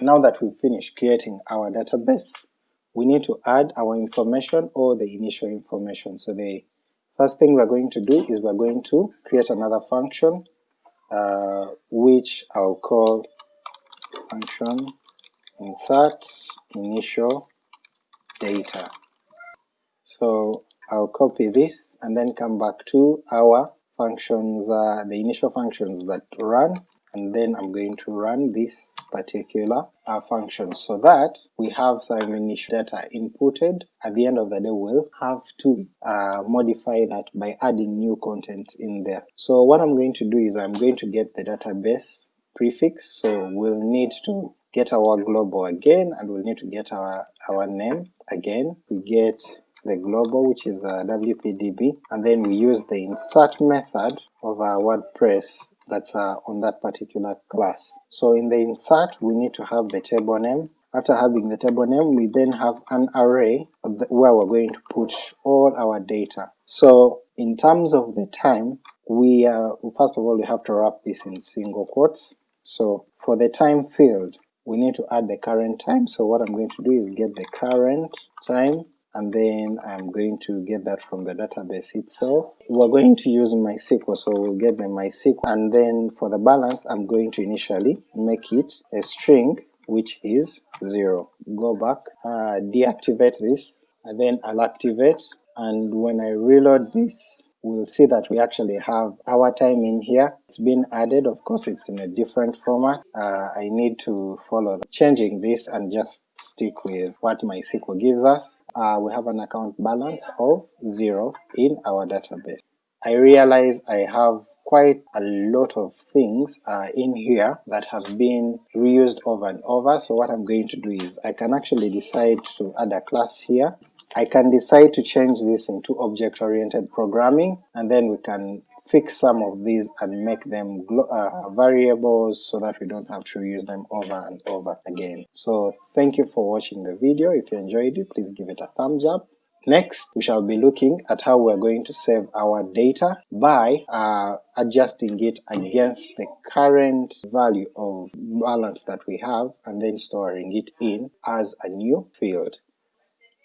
Now that we've finished creating our database, we need to add our information or the initial information. So the first thing we're going to do is we're going to create another function uh, which I'll call function insert initial data. So I'll copy this and then come back to our functions, uh, the initial functions that run, and then I'm going to run this particular uh, function so that we have some initial data inputted. At the end of the day we'll have to uh, modify that by adding new content in there. So what I'm going to do is I'm going to get the database prefix, so we'll need to get our global again and we'll need to get our, our name again. We get the global which is the wpdb and then we use the insert method of our WordPress that's uh, on that particular class. So in the insert we need to have the table name, after having the table name we then have an array where we're going to put all our data. So in terms of the time, we uh, first of all we have to wrap this in single quotes. So for the time field we need to add the current time, so what I'm going to do is get the current time and then I'm going to get that from the database itself. We're going to use MySQL, so we'll get the MySQL, and then for the balance I'm going to initially make it a string which is 0. Go back, uh, deactivate this, and then I'll activate, and when I reload this we'll see that we actually have our time in here. It's been added, of course it's in a different format. Uh, I need to follow changing this and just stick with what MySQL gives us. Uh, we have an account balance of 0 in our database. I realize I have quite a lot of things uh, in here that have been reused over and over, so what I'm going to do is I can actually decide to add a class here I can decide to change this into object-oriented programming, and then we can fix some of these and make them uh, variables so that we don't have to use them over and over again. So thank you for watching the video, if you enjoyed it please give it a thumbs up. Next, we shall be looking at how we're going to save our data by uh, adjusting it against the current value of balance that we have and then storing it in as a new field.